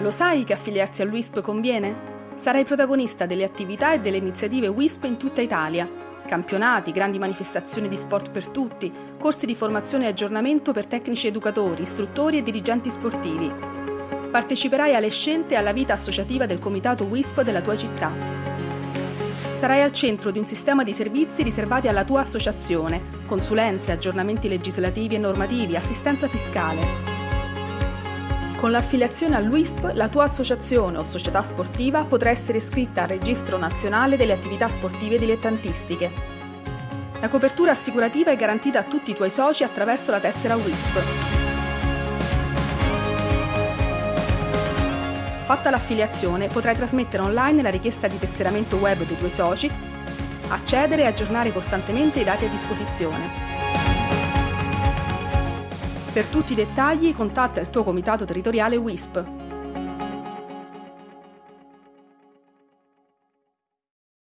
Lo sai che affiliarsi all'WISP conviene? Sarai protagonista delle attività e delle iniziative WISP in tutta Italia. Campionati, grandi manifestazioni di sport per tutti, corsi di formazione e aggiornamento per tecnici educatori, istruttori e dirigenti sportivi. Parteciperai alle scelte e alla vita associativa del comitato WISP della tua città. Sarai al centro di un sistema di servizi riservati alla tua associazione, consulenze, aggiornamenti legislativi e normativi, assistenza fiscale. Con l'affiliazione all'UISP, la tua associazione o società sportiva potrà essere iscritta al Registro Nazionale delle Attività Sportive Dilettantistiche. La copertura assicurativa è garantita a tutti i tuoi soci attraverso la tessera WISP. Fatta l'affiliazione, potrai trasmettere online la richiesta di tesseramento web dei tuoi soci, accedere e aggiornare costantemente i dati a disposizione. Per tutti i dettagli contatta il tuo comitato territoriale WISP